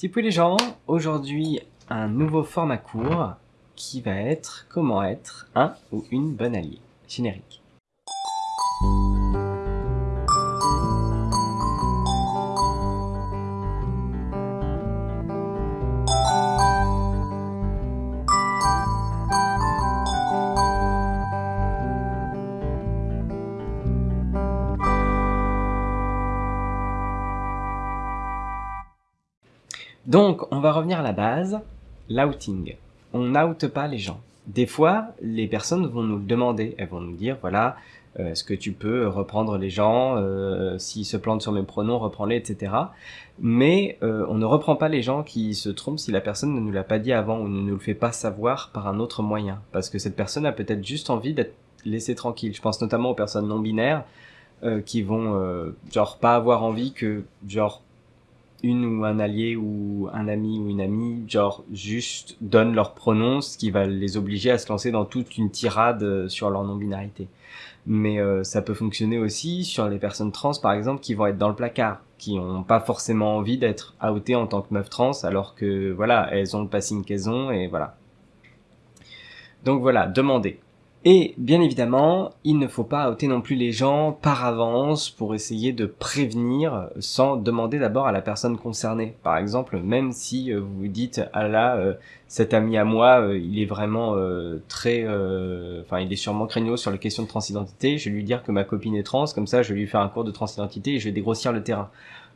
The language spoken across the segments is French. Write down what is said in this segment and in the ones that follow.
Tipouille les gens, aujourd'hui un nouveau format court qui va être comment être un ou une bonne alliée. Générique. Donc, on va revenir à la base, l'outing. On n'oute pas les gens. Des fois, les personnes vont nous le demander. Elles vont nous dire, voilà, euh, est-ce que tu peux reprendre les gens euh, S'ils se plantent sur mes pronoms, reprends-les, etc. Mais euh, on ne reprend pas les gens qui se trompent si la personne ne nous l'a pas dit avant ou ne nous le fait pas savoir par un autre moyen. Parce que cette personne a peut-être juste envie d'être laissée tranquille. Je pense notamment aux personnes non binaires qui vont, genre, pas avoir envie que, genre, une ou un allié ou un ami ou une amie, genre juste donne leur pronom, ce qui va les obliger à se lancer dans toute une tirade euh, sur leur non-binarité. Mais euh, ça peut fonctionner aussi sur les personnes trans, par exemple, qui vont être dans le placard, qui n'ont pas forcément envie d'être outées en tant que meuf trans, alors que voilà, elles ont le passing qu'elles ont et voilà. Donc voilà, demandez. Et bien évidemment, il ne faut pas outer non plus les gens par avance pour essayer de prévenir sans demander d'abord à la personne concernée. Par exemple, même si euh, vous vous dites ah là euh, cet ami à moi, euh, il est vraiment très, enfin il est sûrement craignos sur les questions de transidentité, je vais lui dire que ma copine est trans, comme ça je vais lui faire un cours de transidentité et je vais dégrossir le terrain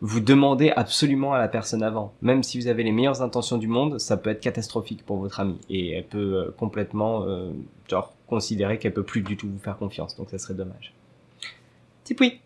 vous demandez absolument à la personne avant. Même si vous avez les meilleures intentions du monde, ça peut être catastrophique pour votre amie. Et elle peut complètement, genre, considérer qu'elle peut plus du tout vous faire confiance. Donc ça serait dommage. Tipoui